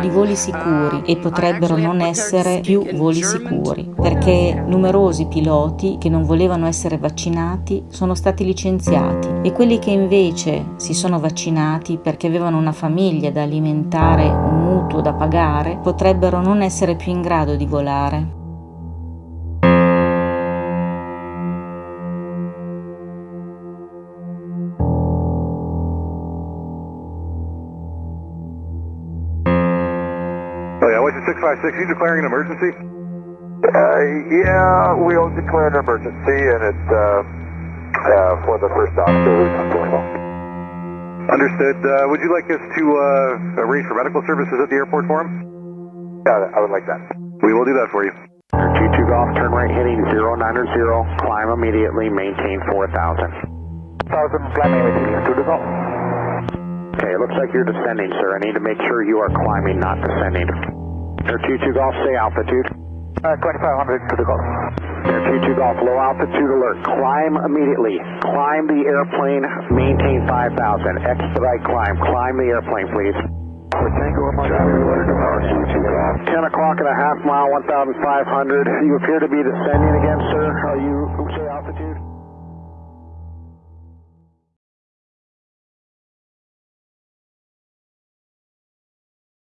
di voli sicuri e potrebbero non essere più voli sicuri, perché numerosi piloti che non volevano essere vaccinati sono stati licenziati e quelli che invece si sono vaccinati perché avevano una famiglia da alimentare, un mutuo da pagare, potrebbero non essere più in grado di volare. Yeah, Washington 656, you declaring an emergency? Uh, yeah, we'll declare an emergency, and it's uh, uh, for the first officer who's not feeling well. Understood. Uh, would you like us to uh, arrange for medical services at the airport for him? Yeah, I would like that. We will do that for you. 22 Golf, turn right heading 090, climb immediately, maintain 4000. 1000, climbing immediately to the golf. Okay, it looks like you're descending, sir. I need to make sure you are climbing, not descending. Air 22 Golf, stay altitude. Uh, 2500 to the golf. Air 22 Golf, low altitude alert. Climb immediately. Climb the airplane, maintain 5000. Expedite climb. Climb the airplane, please. Tango up 10 o'clock and a half mile, 1500. You appear to be descending again, sir. Are you, say altitude?